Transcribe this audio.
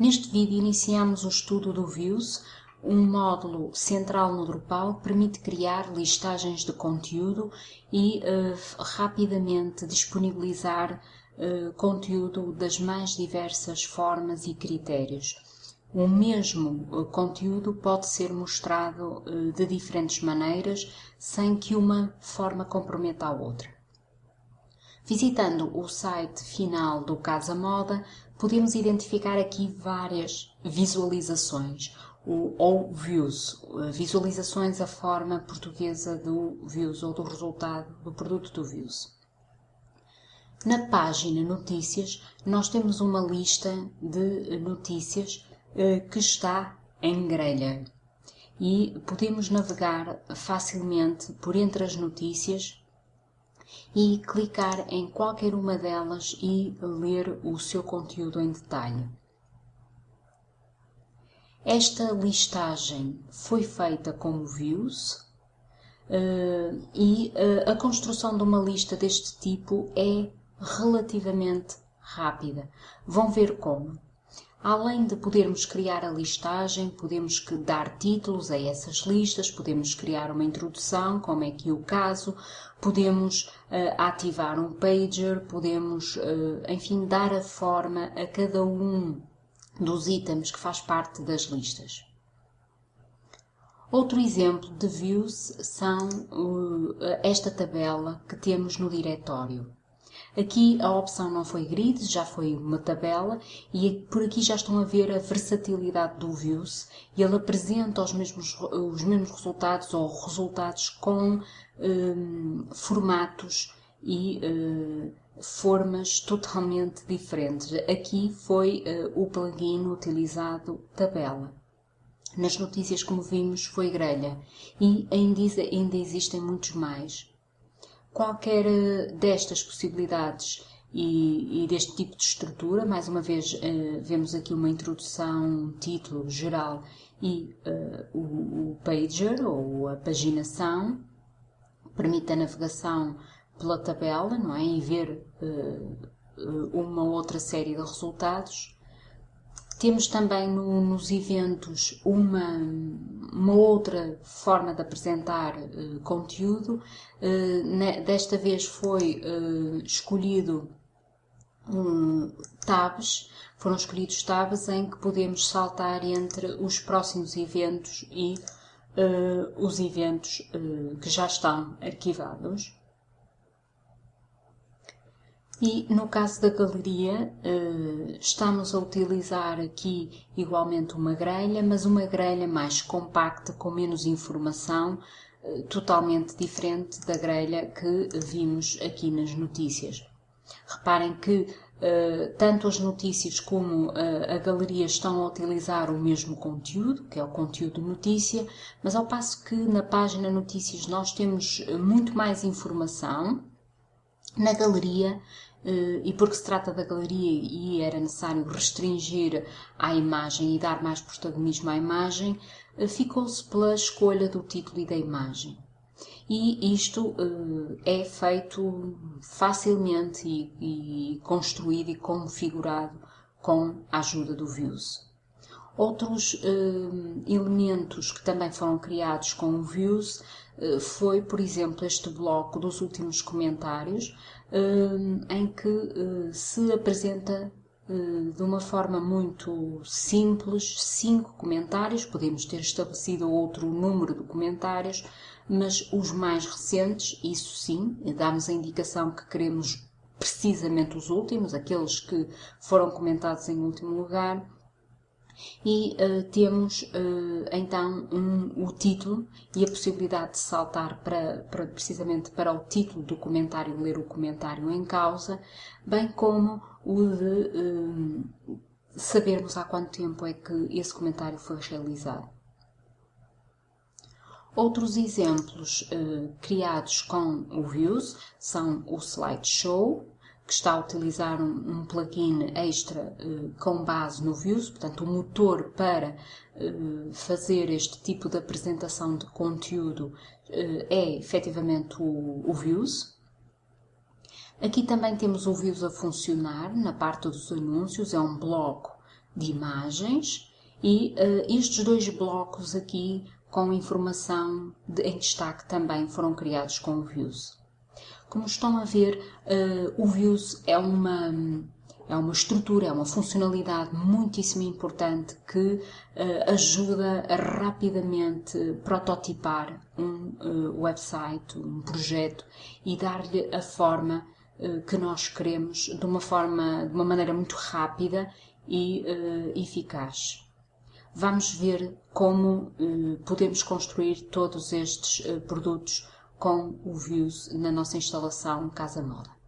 Neste vídeo iniciamos o estudo do Views, um módulo central no Drupal que permite criar listagens de conteúdo e uh, rapidamente disponibilizar uh, conteúdo das mais diversas formas e critérios. O mesmo uh, conteúdo pode ser mostrado de diferentes maneiras sem que uma forma comprometa a outra. Visitando o site final do Casa Moda, podemos identificar aqui várias visualizações ou views, visualizações a forma portuguesa do views ou do resultado do produto do views. Na página Notícias, nós temos uma lista de notícias eh, que está em grelha e podemos navegar facilmente por entre as notícias e clicar em qualquer uma delas e ler o seu conteúdo em detalhe. Esta listagem foi feita como views uh, e uh, a construção de uma lista deste tipo é relativamente rápida. Vão ver como. Além de podermos criar a listagem, podemos dar títulos a essas listas, podemos criar uma introdução, como é aqui o caso, podemos uh, ativar um pager, podemos, uh, enfim, dar a forma a cada um dos itens que faz parte das listas. Outro exemplo de views são uh, esta tabela que temos no diretório. Aqui a opção não foi grid, já foi uma tabela e por aqui já estão a ver a versatilidade do Views e ele apresenta os mesmos, os mesmos resultados ou resultados com um, formatos e uh, formas totalmente diferentes. Aqui foi uh, o plugin utilizado tabela. Nas notícias, como vimos, foi grelha e ainda, ainda existem muitos mais. Qualquer eh, destas possibilidades e, e, deste tipo de estrutura, mais uma vez uh, vemos aqui uma introdução, um título geral e uh, o, o, pager ou a paginação, permite a navegação pela tabela, não é? E ver uh, uma outra série de resultados. Temos também no, nos eventos uma, uma outra forma de apresentar uh, conteúdo. Uh, desta vez foi uh, escolhido um, tabs, foram escolhidos tabs em que podemos saltar entre os próximos eventos e os eventos que já estão arquivados. E no caso da galeria, eh, estamos a utilizar aqui igualmente uma grelha, mas uma grelha mais compacta, com menos informação, eh, totalmente diferente da grelha que vimos aqui nas notícias. Reparem que Uh, tanto as notícias como a galeria estão a utilizar o mesmo conteúdo, que é o conteúdo notícia, mas ao passo que na página notícias nós temos muito mais informação, na galeria eh, e porque se trata da galeria e era necessário restringir à imagem e dar mais protagonismo à imagem, eh, ficou-se pela escolha do título e da imagem. E isto eh, é feito facilmente e, e construído e configurado com a ajuda do Views. Outros elementos que também foram criados com o Views foi, por exemplo, este bloco dos últimos comentários, uh, em que se apresenta de uma forma muito simples cinco comentários. Podemos ter estabelecido outro número de comentários, mas os mais recentes, isso sim, damos a indicação que queremos precisamente os últimos, aqueles que foram comentados em último lugar e uh, temos uh, então um, o título e a possibilidade de saltar para, para, precisamente para o título do comentário, ler o comentário em causa, bem como o de uh, sabermos há quanto tempo é que esse comentário foi realizado. Outros exemplos criados com o Views são o Slideshow, que está a utilizar um, um plugin extra uh, com base no Views, portanto, o um motor para uh, fazer este tipo de apresentação de conteúdo uh, é efetivamente o, o. Aqui também temos o Views a funcionar na parte dos anúncios, é um bloco de imagens e estes dois blocos aqui com informação de, em destaque também foram criados com o Views. Como estão a ver, uh, o Views é uma, é uma estrutura, é uma funcionalidade muitíssimo importante que uh, ajuda a rapidamente prototipar um uh, website, um projeto e dar-lhe a forma que nós queremos de uma forma, de uma maneira muito rápida e eficaz. Vamos ver como podemos construir todos estes produtos com o Views na nossa instalação Casa Moda.